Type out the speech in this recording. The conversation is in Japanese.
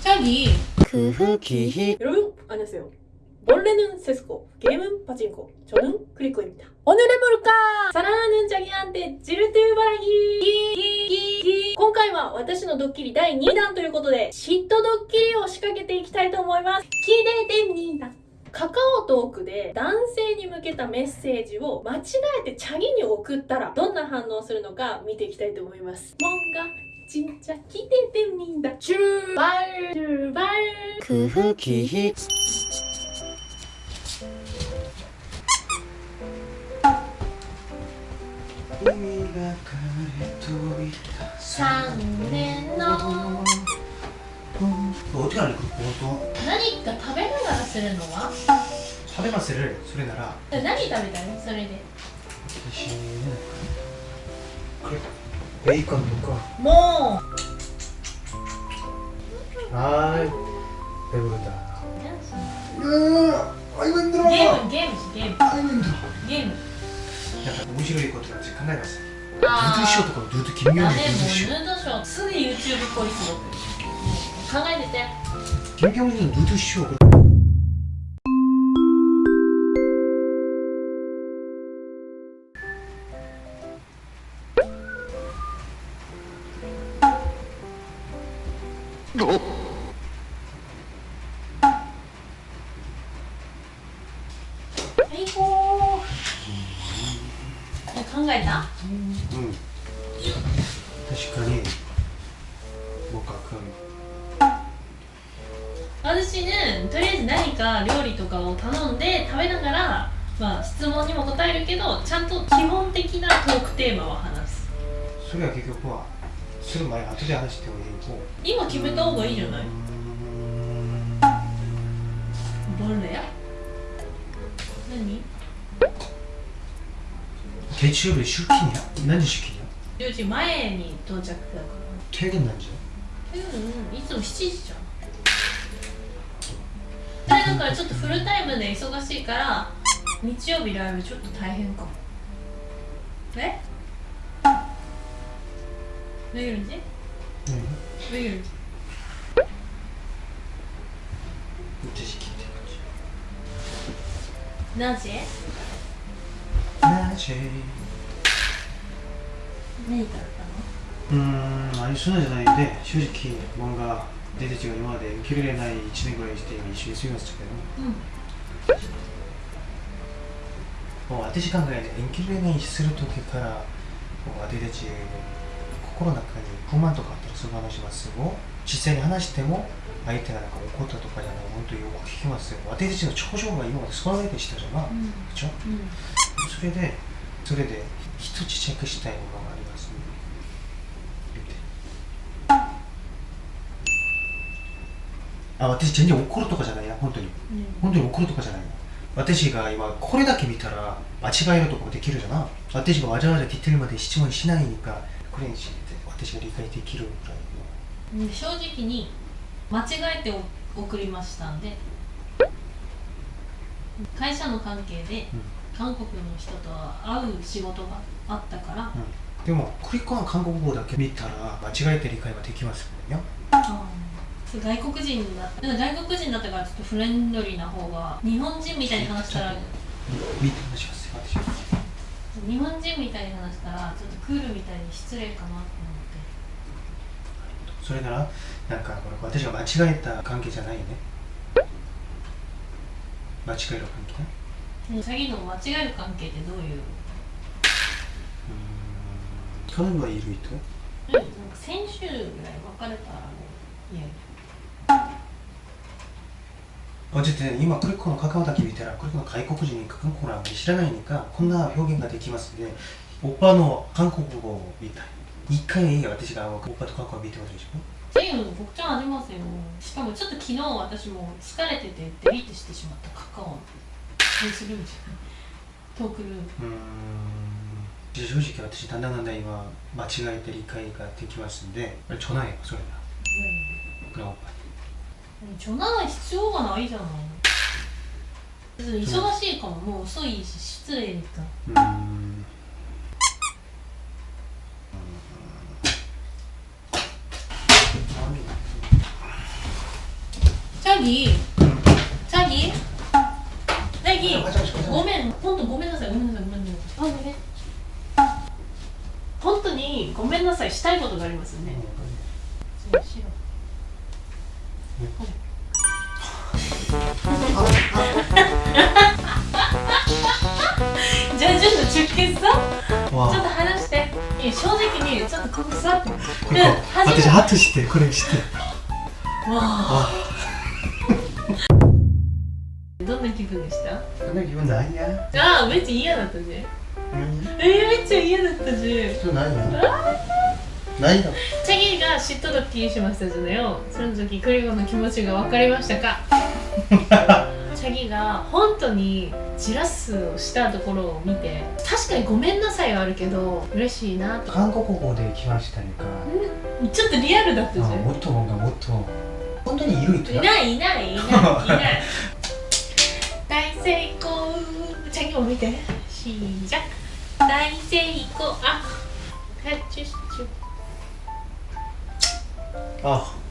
자기 크후기히 여러분 안녕하세요. 원래는 세스코, 게임은 파친코, 저는 크리코입니다. 오늘 해볼까? 사랑하는 자기한테 지르트 바라기 今回は私のドッキリ第2弾ということで嫉妬ドッキリを仕掛けていきたいと思います。キレで2弾。カカオトークで男性に向けたメッセージを間違えてチャギに送ったらどんな反応するのか見ていきたいと思います。 뭔가 진짜 기대됩니다. 출발! 출발! 크후기히 의미가 그래도 있다 3年の 너 어떻게 알래 그거 또 何か食べながらするのは 사베마스를 소리 나라 何食べたのそれで 대신에 그래 베이컨 누가? 뭐? 아이 배부르다. 음, 아이고 힘들어. 게임은 게임이지 게임. 아, 아이고 힘들어. 게임. 약간 무식을 입고 들어가지 칸나이 봤어. 누드쇼도 거 누드 김경희 누드쇼. 나는 뭐 누드쇼 스니 유튜브 거있어. 칸나이 때. 김경희는 누드쇼. 私ねとりあえず何か料理とかを頼んで食べながら、まあ、質問にも答えるけどちゃんと基本的なトークテーマは話す。それは結局はする前後で話してもいいこ今決めた方がいいじゃないボレや何 개취업이 출勤이야? 난지 출勤이야? 4時前に到着だから 퇴근 난지 うんいつも7時じゃんそれだからちょっとフルタイムで忙しいから日曜日ライブちょっと大変かもえ 왜 그러지? 응 왜 그러지? 이제 시킨대 なぜ 낮에 何食べた 음 아니 순한じゃないんで正直 뭔가 出て違う今まで受け入れない1年ぐらいして今一緒に過ごしたけどのうんもう私考えて遠距離恋愛する時からもう私たち 心の中に不満とかあったらその話しますよ実際に話しても相手がなんか怒ったとかじゃない本当によく聞きますよ。私たちの頂上が今までその相手したじゃな、うん。でしょ？うん。それでそれで一つチェックしたいものがあります。ねあ私全然怒るとかじゃないや本当に。本当に怒るとかじゃない。よ私が今これだけ見たら間違えるとかもできるじゃな私がわざわざディテールまで質問しないのかこれについて私が理解できるくらいの。うん正直に間違えてお送りましたんで会社の関係でうん。韓国の人と会う仕事があったからでもクリコの韓国語だけ見たら間違えて理解はできますよね。そう外国人だった外国人だったからちょっとフレンドリーな方が日本人みたいに話したら見て話しますよ私は日本人みたいに話したらちょっとクールみたいに失礼かなと思って。それならなんかこれ私が間違えた関係じゃないよね。間違える関係？ねうん。詐欺の間違える関係ってどういう？うーん。彼女はいる人うんなんか先週ぐらい別れたらもういや어쨌든今クリコの関わだけ見たらクリコの外国人韓国なんて知らないのかこんな表現ができますのでオッパの韓国語を見たい一回私がオッパと韓国語を見てほしいでしょっていうの僕ちゃんありますよしかもちょっと昨日私も疲れててデリートしてしまったカカオフェイスルームじゃないトークルームうーん正直私だんだんだんだん今間違えて理解ができますんで전화해요それなら그럼オッ ジョナー必要がないじゃない忙しいかももう遅いし失礼かチャギ。チャギ。チャギ。ごめん本当ごめんなさいごめんなさいごめんなさい。あごめん。本当にごめんなさいしたいことがありますよね、ジャージュの中血さ？ちょっと話して。いい正直にちょっとここ座って。私ハトしてこれして。わあ。どんな気分でした？どんな気分なや。あめっちゃ嫌だったじゃんえー、めっちゃ嫌だったじゃんやないなチャギが嫉っとドッキしましたじゃねよ。その時クリゴの気持ちが分かりましたか？チャギが本当にジラスをしたところを見て確かにごめんなさいはあるけど嬉しいなと。韓国語で来ましたね。か、うん、ちょっとリアルだったじゃん。もっともっと本当にいるいないいないいない。いない。大成功。チャギも見て。しーじゃ大成功。あっチュッチュッ啊、哦。